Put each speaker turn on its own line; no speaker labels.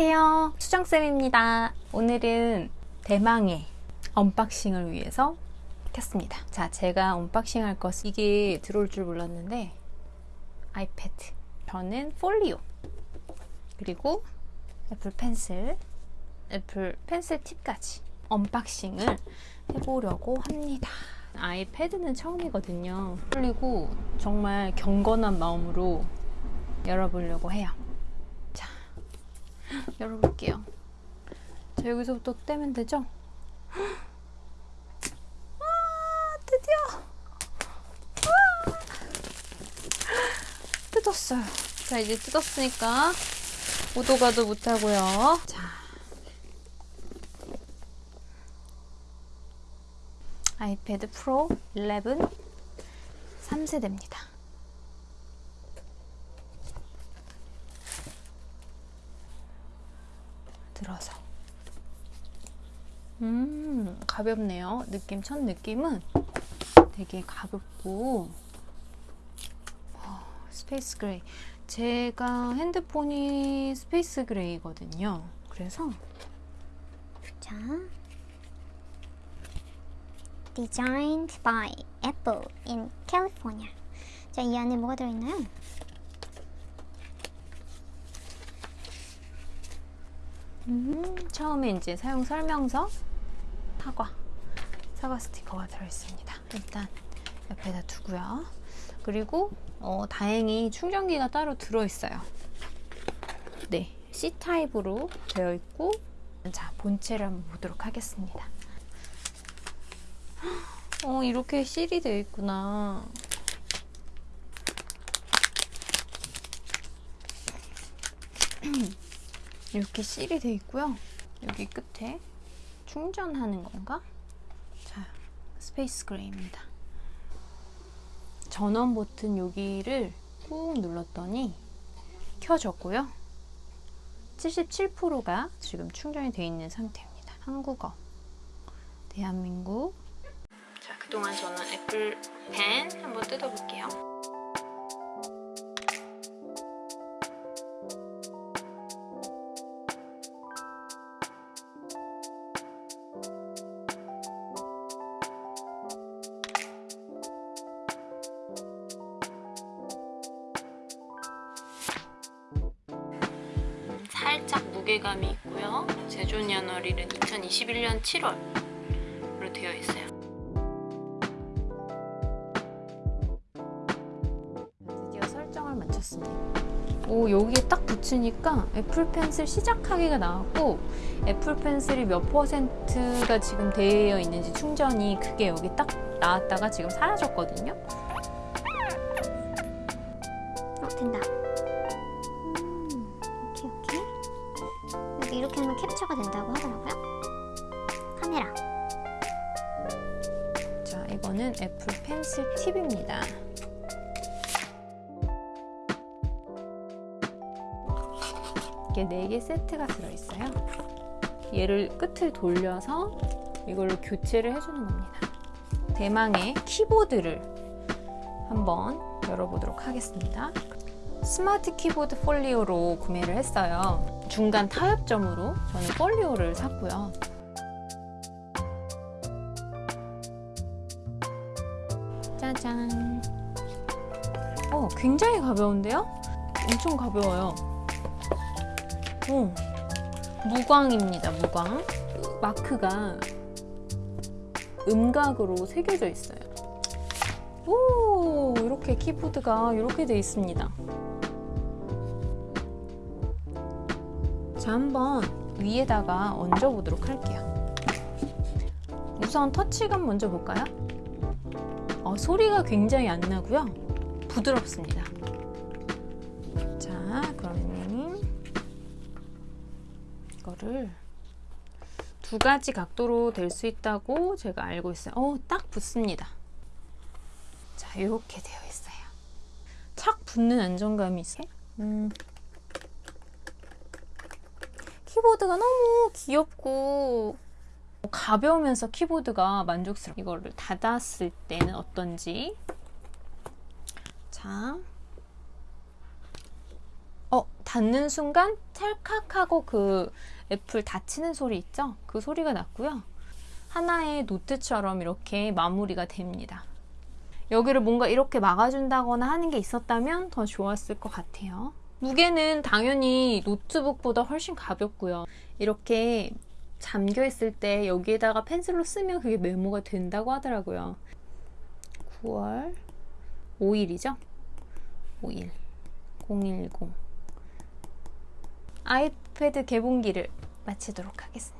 안녕하세요. 수정쌤입니다. 오늘은 대망의 언박싱을 위해서 켰습니다. 자 제가 언박싱 할 것은 이게 들어올 줄 몰랐는데 아이패드 전용 folio 그리고 애플 펜슬 애플 펜슬 팁까지 언박싱을 해보려고 합니다. 아이패드는 처음이거든요. 그리고 정말 경건한 마음으로 열어보려고 해요 열어볼게요. 자, 여기서부터 떼면 되죠? 아, 드디어! 아, 뜯었어요. 자, 이제 뜯었으니까 오도 가도 못하고요. 자. 아이패드 프로 11 3세대입니다. 들어서. 음 가볍네요. 느낌 첫 느낌은 되게 가볍고 어, space gray. 제가 핸드폰이 space gray거든요. 그래서
자 Designed by Apple in California. 자, 이 안에 뭐가 들어있나요?
음, 처음에 이제 사용 설명서 사과 사과 스티커가 들어있습니다. 일단 옆에다 두고요. 그리고 어, 다행히 충전기가 따로 들어있어요. 네, C타입으로 되어 있고 자, 본체를 한번 보도록 하겠습니다. 어, 이렇게 실이 되어 있구나. 이렇게 실이 되어 있고요. 여기 끝에 충전하는 건가? 자, space gray입니다. 전원 버튼 여기를 꾹 눌렀더니 켜졌고요. 77%가 지금 충전이 되어 있는 상태입니다. 한국어, 대한민국. 자, 그동안 저는 애플 펜 한번 뜯어볼게요. 살짝 무게감이 있고요. 제조 연월일은 2021년 7월로 되어 있어요. 드디어 설정을 마쳤습니다. 오 여기에 딱 붙이니까 애플 펜슬 시작하기가 나왔고 애플 펜슬이 몇 퍼센트가 지금 되어 있는지 충전이 그게 여기 딱 나왔다가 지금 사라졌거든요.
어, 된다. 캡처가 된다고 하더라고요. 카메라.
자, 이거는 애플 펜슬 팁입니다. 이게 4개 세트가 들어있어요. 얘를 끝을 돌려서 이걸로 교체를 해주는 겁니다. 대망의 키보드를 한번 열어보도록 하겠습니다. 스마트 키보드 폴리오로 구매를 했어요. 중간 타협점으로 저는 폴리오를 샀고요. 짜잔. 어, 굉장히 가벼운데요? 엄청 가벼워요. 오, 무광입니다, 무광. 마크가 음각으로 새겨져 있어요. 오, 이렇게 키보드가 이렇게 돼 있습니다. 자, 한번 위에다가 얹어 보도록 할게요. 우선 터치감 먼저 볼까요? 어, 소리가 굉장히 안 나고요. 부드럽습니다. 자, 그러면 이거를 두 가지 각도로 될 수 있다고 제가 알고 있어요. 어, 딱 붙습니다. 자, 이렇게 되어 있어요. 착 붙는 안정감이 있어요. 음. 키보드가 너무 귀엽고 가벼우면서 키보드가 만족스러워 이거를 닫았을 때는 어떤지 자 어, 닫는 순간 찰칵하고 그 애플 닫히는 소리 있죠? 그 소리가 났고요. 하나의 노트처럼 이렇게 마무리가 됩니다. 여기를 뭔가 이렇게 막아준다거나 하는 게 있었다면 더 좋았을 것 같아요. 무게는 당연히 노트북보다 훨씬 가볍고요. 이렇게 잠겨 있을 때 여기에다가 펜슬로 쓰면 그게 메모가 된다고 하더라고요. 9월 5일이죠? 5일 010 아이패드 개봉기를 마치도록 하겠습니다.